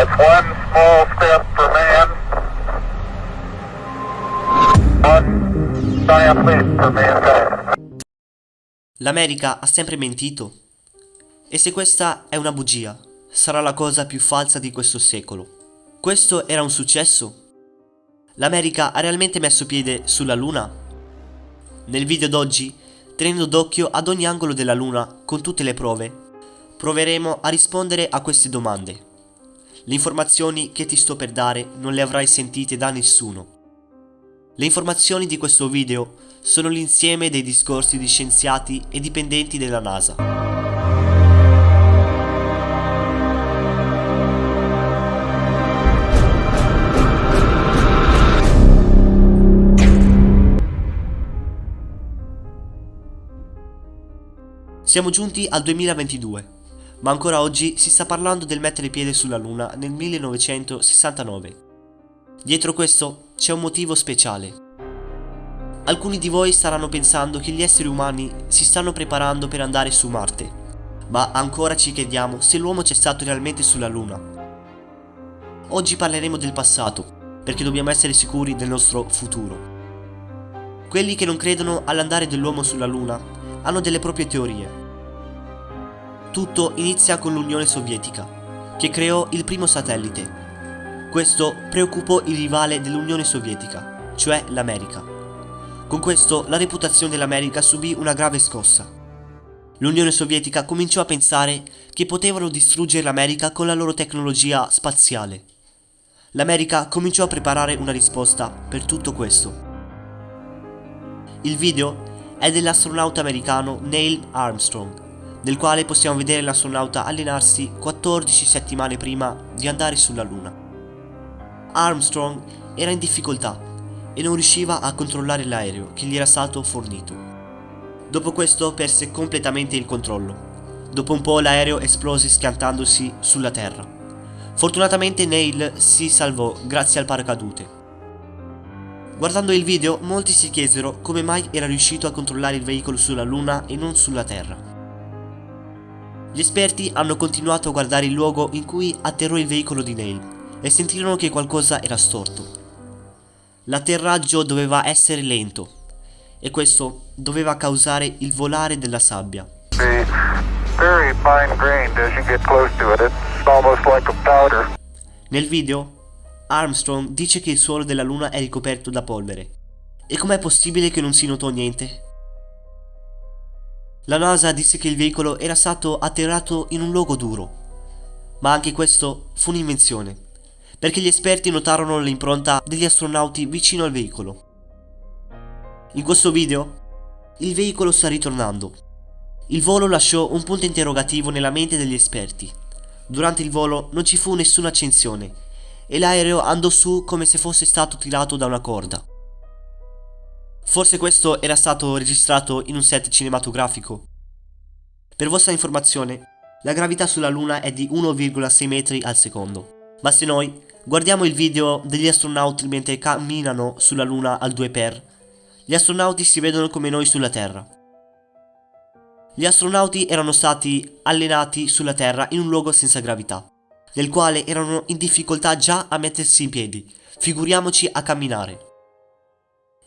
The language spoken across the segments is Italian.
That's one small step for man, one giant leap for mankind. L'America ha sempre mentito? E se questa è una bugia, sarà la cosa più falsa di questo secolo. Questo era un successo? L'America ha realmente messo piede sulla Luna? Nel video d'oggi, tenendo d'occhio ad ogni angolo della Luna con tutte le prove, proveremo a rispondere a queste domande. Le informazioni che ti sto per dare non le avrai sentite da nessuno. Le informazioni di questo video sono l'insieme dei discorsi di scienziati e dipendenti della NASA. Siamo giunti al 2022, ma ancora oggi si sta parlando del mettere piede sulla Luna nel 1969. Dietro questo c'è un motivo speciale. Alcuni di voi staranno pensando che gli esseri umani si stanno preparando per andare su Marte, ma ancora ci chiediamo se l'uomo c'è stato realmente sulla Luna. Oggi parleremo del passato, perché dobbiamo essere sicuri del nostro futuro. Quelli che non credono all'andare dell'uomo sulla Luna hanno delle proprie teorie. Tutto inizia con l'Unione Sovietica, che creò il primo satellite. Questo preoccupò il rivale dell'Unione Sovietica, cioè l'America. Con questo la reputazione dell'America subì una grave scossa. L'Unione Sovietica cominciò a pensare che potevano distruggere l'America con la loro tecnologia spaziale. L'America cominciò a preparare una risposta per tutto questo. Il video è dell'astronauta americano Neil Armstrong, nel quale possiamo vedere l'astronauta allenarsi 14 settimane prima di andare sulla Luna. Armstrong era in difficoltà e non riusciva a controllare l'aereo che gli era stato fornito. Dopo questo perse completamente il controllo. Dopo un po' l'aereo esplose schiantandosi sulla terra. Fortunatamente Neil si salvò grazie al paracadute. Guardando il video, molti si chiesero come mai era riuscito a controllare il veicolo sulla Luna e non sulla Terra. Gli esperti hanno continuato a guardare il luogo in cui atterrò il veicolo di Neil e sentirono che qualcosa era storto. L'atterraggio doveva essere lento e questo doveva causare il volare della sabbia. Nel video Armstrong dice che il suolo della Luna è ricoperto da polvere. E com'è possibile che non si notò niente? La NASA disse che il veicolo era stato atterrato in un luogo duro. Ma anche questo fu un'invenzione, perché gli esperti notarono l'impronta degli astronauti vicino al veicolo. In questo video, il veicolo sta ritornando. Il volo lasciò un punto interrogativo nella mente degli esperti. Durante il volo non ci fu nessuna accensione e l'aereo andò su come se fosse stato tirato da una corda. Forse questo era stato registrato in un set cinematografico. Per vostra informazione, la gravità sulla Luna è di 1,6 metri al secondo. Ma se noi guardiamo il video degli astronauti mentre camminano sulla Luna al 2x, gli astronauti si vedono come noi sulla Terra. Gli astronauti erano stati allenati sulla Terra in un luogo senza gravità nel quale erano in difficoltà già a mettersi in piedi, figuriamoci a camminare.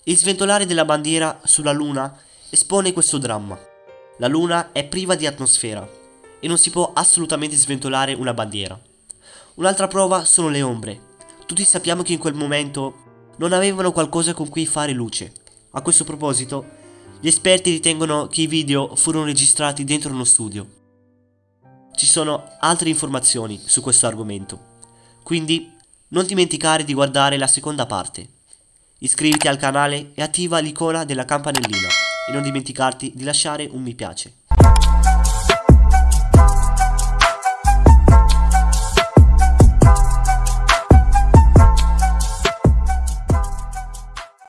Il sventolare della bandiera sulla Luna espone questo dramma. La Luna è priva di atmosfera e non si può assolutamente sventolare una bandiera. Un'altra prova sono le ombre. Tutti sappiamo che in quel momento non avevano qualcosa con cui fare luce. A questo proposito, gli esperti ritengono che i video furono registrati dentro uno studio ci sono altre informazioni su questo argomento. Quindi non dimenticare di guardare la seconda parte. Iscriviti al canale e attiva l'icona della campanellina e non dimenticarti di lasciare un mi piace.